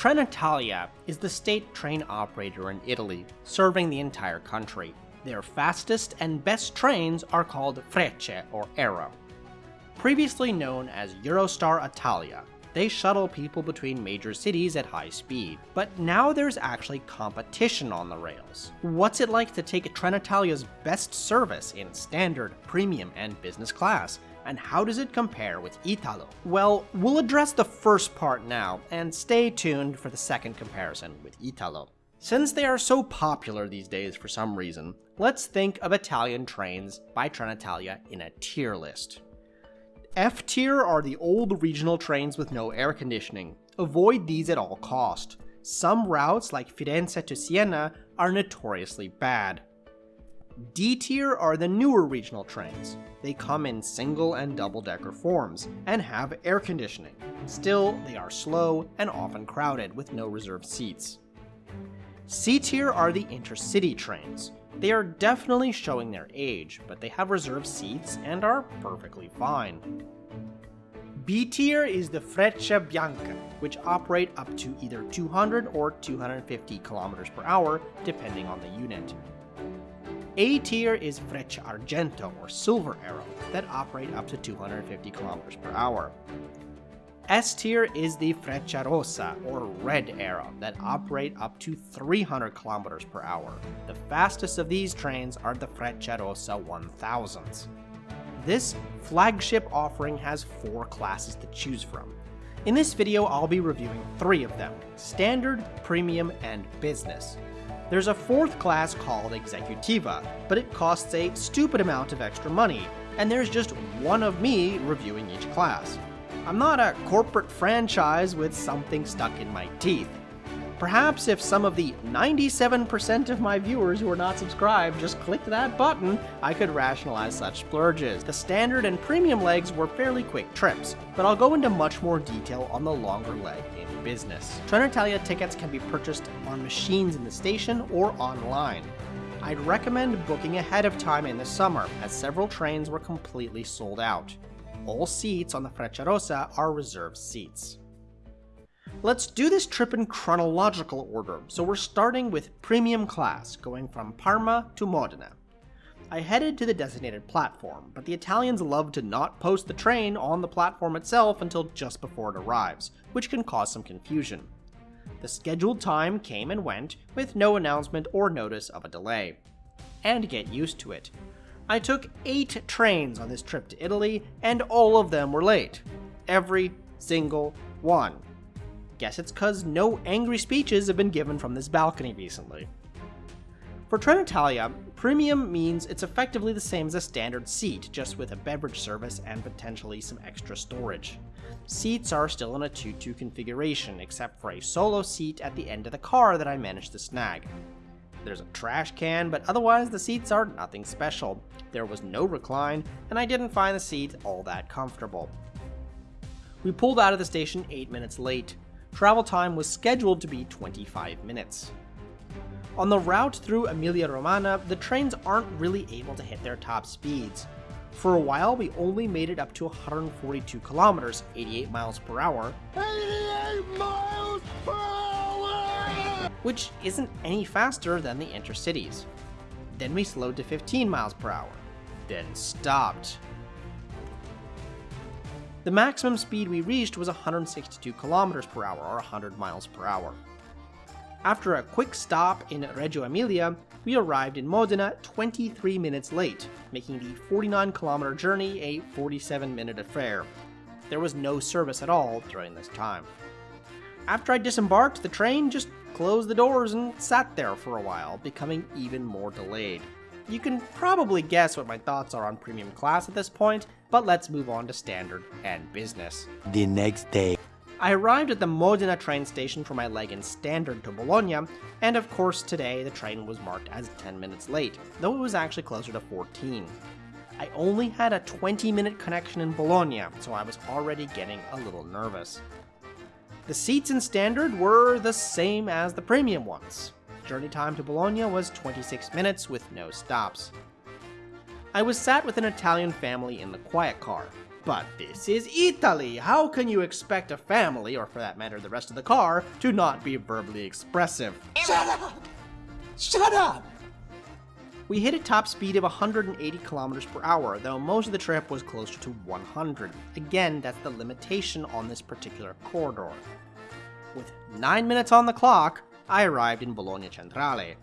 Trenitalia is the state train operator in Italy, serving the entire country. Their fastest and best trains are called Frecce or Arrow. Previously known as Eurostar Italia, they shuttle people between major cities at high speed. But now there's actually competition on the rails. What's it like to take Trenitalia's best service in standard, premium, and business class? And how does it compare with Italo? Well, we'll address the first part now, and stay tuned for the second comparison with Italo. Since they are so popular these days for some reason, let's think of Italian trains by Trenitalia in a tier list. F tier are the old regional trains with no air conditioning. Avoid these at all cost. Some routes, like Firenze to Siena, are notoriously bad. D tier are the newer regional trains. They come in single and double decker forms, and have air conditioning. Still, they are slow and often crowded with no reserved seats. C tier are the intercity trains. They are definitely showing their age, but they have reserved seats and are perfectly fine. B tier is the Freccia Bianca, which operate up to either 200 or 250 km per hour, depending on the unit. A tier is Freccia Argento or Silver Arrow, that operate up to 250 km per hour. S tier is the Freccia Frecciarossa, or Red Arrow, that operate up to 300 km per hour. The fastest of these trains are the Freccia Frecciarossa 1000s. This flagship offering has four classes to choose from. In this video, I'll be reviewing three of them, Standard, Premium, and Business. There's a fourth class called Executiva, but it costs a stupid amount of extra money, and there's just one of me reviewing each class. I'm not a corporate franchise with something stuck in my teeth. Perhaps if some of the 97% of my viewers who are not subscribed just clicked that button, I could rationalize such splurges. The standard and premium legs were fairly quick trips, but I'll go into much more detail on the longer leg in business. Trenitalia tickets can be purchased on machines in the station or online. I'd recommend booking ahead of time in the summer, as several trains were completely sold out. All seats on the Frecciarossa are reserved seats. Let's do this trip in chronological order, so we're starting with premium class, going from Parma to Modena. I headed to the designated platform, but the Italians love to not post the train on the platform itself until just before it arrives, which can cause some confusion. The scheduled time came and went, with no announcement or notice of a delay. And get used to it. I took 8 trains on this trip to Italy, and all of them were late. Every single one. Guess it's cause no angry speeches have been given from this balcony recently. For Trenitalia, premium means it's effectively the same as a standard seat, just with a beverage service and potentially some extra storage. Seats are still in a 2-2 configuration, except for a solo seat at the end of the car that I managed to snag. There's a trash can, but otherwise the seats are nothing special. There was no recline, and I didn't find the seat all that comfortable. We pulled out of the station 8 minutes late. Travel time was scheduled to be 25 minutes. On the route through Emilia-Romagna, the trains aren't really able to hit their top speeds. For a while, we only made it up to 142 kilometers, 88 miles per hour. 88 miles per hour! Which isn't any faster than the intercities. Then we slowed to 15 miles per hour then stopped. The maximum speed we reached was 162 kilometers per hour or 100 miles per hour. After a quick stop in Reggio Emilia, we arrived in Modena 23 minutes late, making the 49 kilometer journey a 47 minute affair. There was no service at all during this time. After I disembarked, the train just closed the doors and sat there for a while, becoming even more delayed. You can probably guess what my thoughts are on premium class at this point, but let's move on to standard and business. The next day. I arrived at the Modena train station for my leg in standard to Bologna, and of course today the train was marked as 10 minutes late, though it was actually closer to 14. I only had a 20 minute connection in Bologna, so I was already getting a little nervous. The seats in standard were the same as the premium ones. Journey time to Bologna was 26 minutes with no stops. I was sat with an Italian family in the quiet car. But this is Italy! How can you expect a family, or for that matter the rest of the car, to not be verbally expressive? Shut up! Shut up! We hit a top speed of 180 kilometers per hour, though most of the trip was closer to 100. Again, that's the limitation on this particular corridor. With 9 minutes on the clock, I arrived in Bologna Centrale.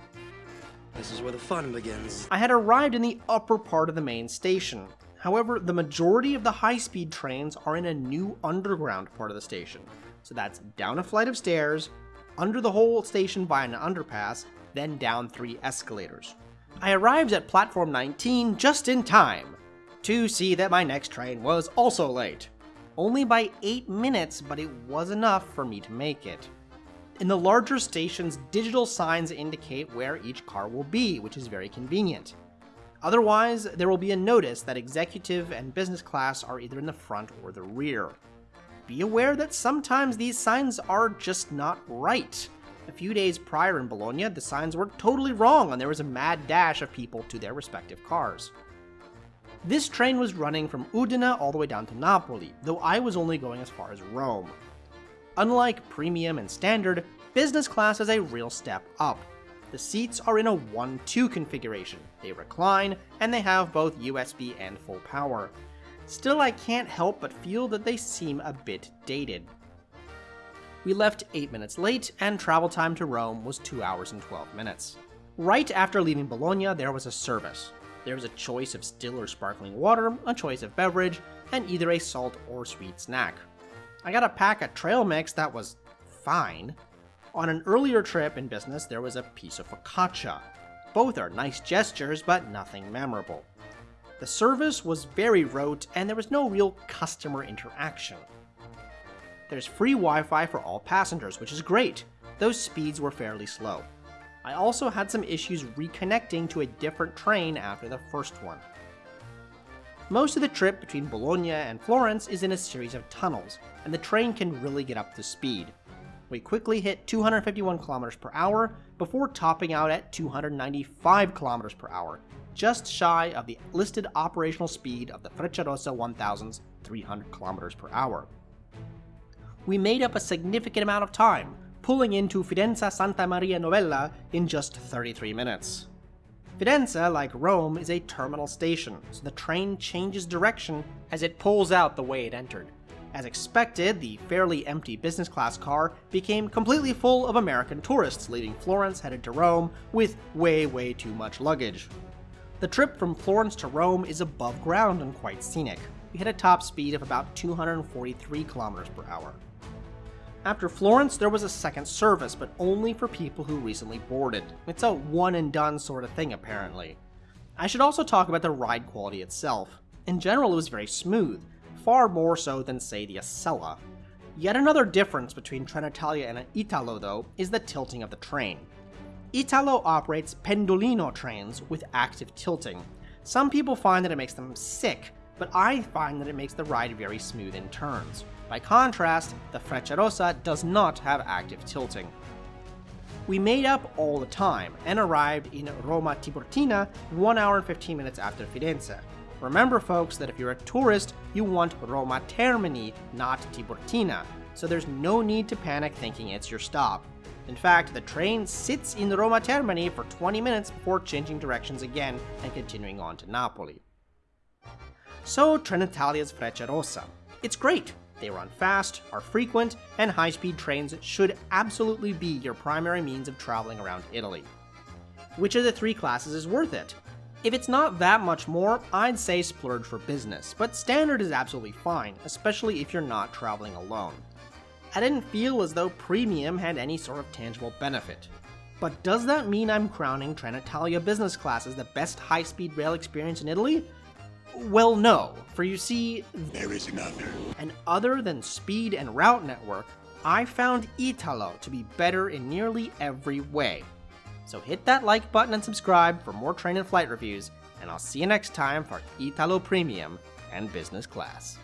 This is where the fun begins. I had arrived in the upper part of the main station. However, the majority of the high-speed trains are in a new underground part of the station. So that's down a flight of stairs, under the whole station by an underpass, then down three escalators. I arrived at platform 19 just in time to see that my next train was also late. Only by 8 minutes, but it was enough for me to make it. In the larger stations, digital signs indicate where each car will be, which is very convenient. Otherwise, there will be a notice that executive and business class are either in the front or the rear. Be aware that sometimes these signs are just not right. A few days prior in Bologna, the signs were totally wrong and there was a mad dash of people to their respective cars. This train was running from Udine all the way down to Napoli, though I was only going as far as Rome. Unlike premium and standard, business class is a real step up. The seats are in a 1-2 configuration, they recline, and they have both USB and full power. Still, I can't help but feel that they seem a bit dated. We left 8 minutes late, and travel time to Rome was 2 hours and 12 minutes. Right after leaving Bologna, there was a service. There was a choice of still or sparkling water, a choice of beverage, and either a salt or sweet snack. I got a pack of trail mix that was fine. On an earlier trip in business, there was a piece of focaccia. Both are nice gestures, but nothing memorable. The service was very rote, and there was no real customer interaction. There's free Wi-Fi for all passengers, which is great. Those speeds were fairly slow. I also had some issues reconnecting to a different train after the first one. Most of the trip between Bologna and Florence is in a series of tunnels, and the train can really get up to speed. We quickly hit 251 km per hour before topping out at 295 km per hour, just shy of the listed operational speed of the Frecciarossa 1000's 300 km per hour. We made up a significant amount of time, pulling into Firenze Santa Maria Novella in just 33 minutes. Firenze, like Rome, is a terminal station, so the train changes direction as it pulls out the way it entered. As expected, the fairly empty business class car became completely full of American tourists leaving Florence headed to Rome with way way too much luggage. The trip from Florence to Rome is above ground and quite scenic. We hit a top speed of about 243 kilometers per hour. After Florence, there was a second service, but only for people who recently boarded. It's a one and done sort of thing, apparently. I should also talk about the ride quality itself. In general, it was very smooth, far more so than, say, the Acela. Yet another difference between Trenitalia and Italo, though, is the tilting of the train. Italo operates pendolino trains with active tilting. Some people find that it makes them sick, but I find that it makes the ride very smooth in turns. By contrast, the Frecciarossa does not have active tilting. We made up all the time and arrived in Roma Tiburtina 1 hour and 15 minutes after Firenze. Remember folks that if you're a tourist, you want Roma Termini, not Tiburtina, so there's no need to panic thinking it's your stop. In fact, the train sits in Roma Termini for 20 minutes before changing directions again and continuing on to Napoli. So Trenitalia's Frecciarossa. It's great, they run fast, are frequent, and high-speed trains should absolutely be your primary means of traveling around Italy. Which of the three classes is worth it? If it's not that much more, I'd say splurge for business, but standard is absolutely fine, especially if you're not traveling alone. I didn't feel as though premium had any sort of tangible benefit. But does that mean I'm crowning Trenitalia business class as the best high-speed rail experience in Italy? Well, no, for you see, there is another. And other than speed and route network, I found Italo to be better in nearly every way. So hit that like button and subscribe for more train and flight reviews, and I'll see you next time for Italo Premium and Business Class.